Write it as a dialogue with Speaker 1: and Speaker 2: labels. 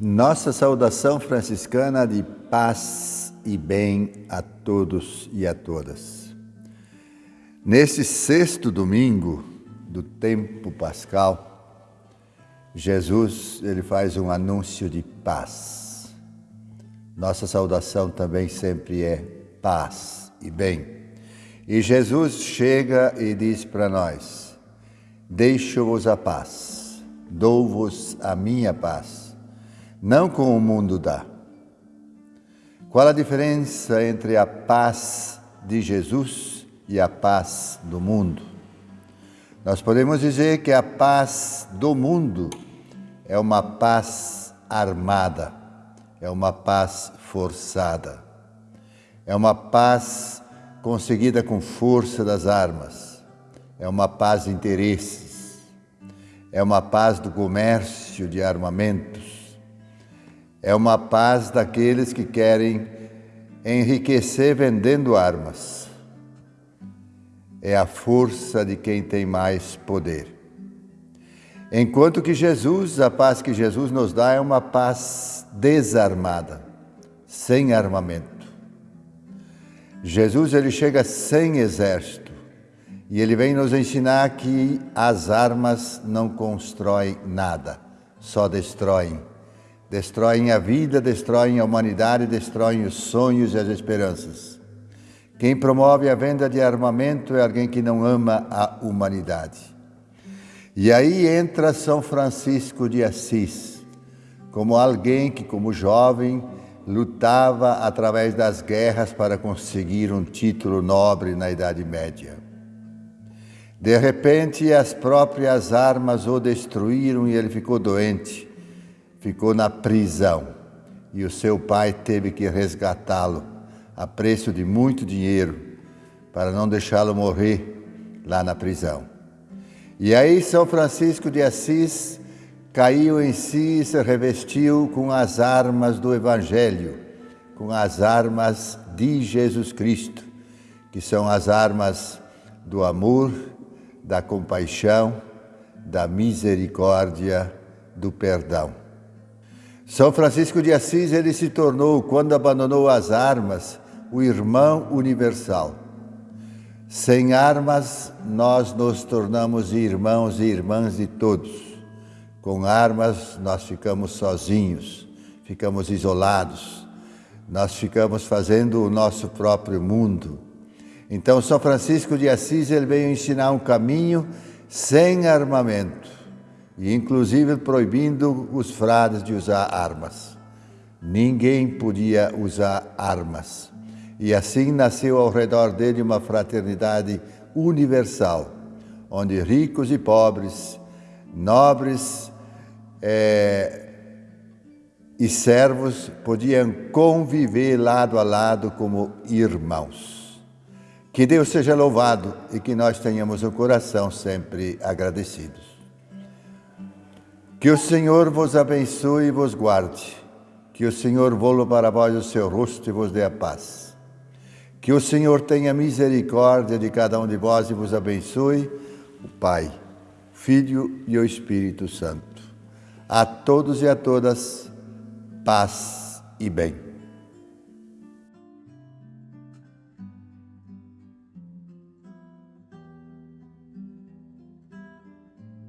Speaker 1: Nossa saudação franciscana de paz e bem a todos e a todas. Nesse sexto domingo do tempo pascal, Jesus ele faz um anúncio de paz. Nossa saudação também sempre é paz e bem. E Jesus chega e diz para nós: Deixo-vos a paz, dou-vos a minha paz não como o mundo dá. Qual a diferença entre a paz de Jesus e a paz do mundo? Nós podemos dizer que a paz do mundo é uma paz armada, é uma paz forçada, é uma paz conseguida com força das armas, é uma paz de interesses, é uma paz do comércio de armamentos, é uma paz daqueles que querem enriquecer vendendo armas. É a força de quem tem mais poder. Enquanto que Jesus, a paz que Jesus nos dá é uma paz desarmada, sem armamento. Jesus ele chega sem exército e ele vem nos ensinar que as armas não constroem nada, só destroem destroem a vida, destroem a humanidade, destroem os sonhos e as esperanças. Quem promove a venda de armamento é alguém que não ama a humanidade. E aí entra São Francisco de Assis, como alguém que, como jovem, lutava através das guerras para conseguir um título nobre na Idade Média. De repente, as próprias armas o destruíram e ele ficou doente ficou na prisão e o seu pai teve que resgatá-lo a preço de muito dinheiro para não deixá-lo morrer lá na prisão. E aí São Francisco de Assis caiu em si e se revestiu com as armas do Evangelho, com as armas de Jesus Cristo, que são as armas do amor, da compaixão, da misericórdia, do perdão. São Francisco de Assis, ele se tornou, quando abandonou as armas, o irmão universal. Sem armas, nós nos tornamos irmãos e irmãs de todos. Com armas, nós ficamos sozinhos, ficamos isolados, nós ficamos fazendo o nosso próprio mundo. Então, São Francisco de Assis, ele veio ensinar um caminho sem armamento e inclusive proibindo os frades de usar armas. Ninguém podia usar armas. E assim nasceu ao redor dele uma fraternidade universal, onde ricos e pobres, nobres é, e servos podiam conviver lado a lado como irmãos. Que Deus seja louvado e que nós tenhamos o coração sempre agradecidos. Que o Senhor vos abençoe e vos guarde. Que o Senhor volva para vós o seu rosto e vos dê a paz. Que o Senhor tenha misericórdia de cada um de vós e vos abençoe, o Pai, Filho e o Espírito Santo. A todos e a todas, paz e bem.